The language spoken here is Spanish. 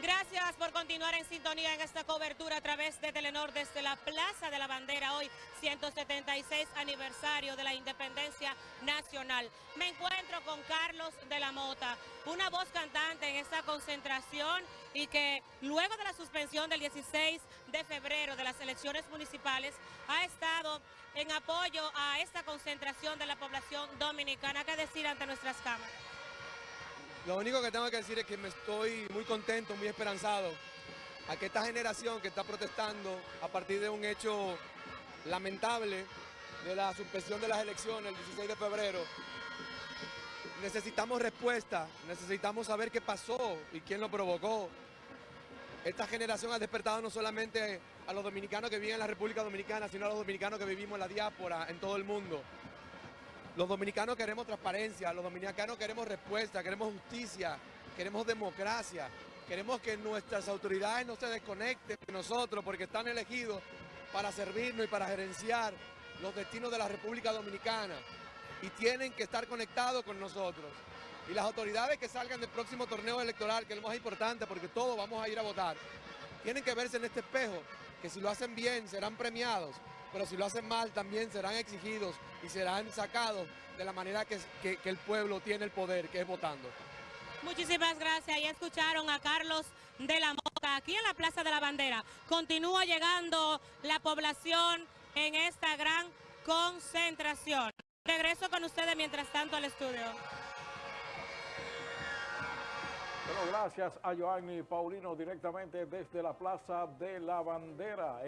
Gracias por continuar en sintonía en esta cobertura a través de Telenor desde la Plaza de la Bandera, hoy 176 aniversario de la Independencia Nacional. Me encuentro con Carlos de la Mota, una voz cantante en esta concentración y que luego de la suspensión del 16 de febrero de las elecciones municipales ha estado en apoyo a esta concentración de la población dominicana. ¿Qué decir ante nuestras cámaras? Lo único que tengo que decir es que me estoy muy contento, muy esperanzado a que esta generación que está protestando a partir de un hecho lamentable de la suspensión de las elecciones el 16 de febrero, necesitamos respuesta, necesitamos saber qué pasó y quién lo provocó. Esta generación ha despertado no solamente a los dominicanos que viven en la República Dominicana, sino a los dominicanos que vivimos en la diáspora, en todo el mundo. Los dominicanos queremos transparencia, los dominicanos queremos respuesta, queremos justicia, queremos democracia, queremos que nuestras autoridades no se desconecten de nosotros porque están elegidos para servirnos y para gerenciar los destinos de la República Dominicana y tienen que estar conectados con nosotros. Y las autoridades que salgan del próximo torneo electoral, que es lo más importante porque todos vamos a ir a votar, tienen que verse en este espejo, que si lo hacen bien serán premiados, pero si lo hacen mal también serán exigidos y serán sacados de la manera que, el pueblo tiene el poder, que es votando. Muchísimas gracias. Ya escucharon a Carlos de la Mota aquí en la Plaza de la Bandera. Continúa llegando la población en esta gran concentración. Regreso con ustedes mientras tanto al estudio. Gracias a Joanny Paulino directamente desde la Plaza de la Bandera.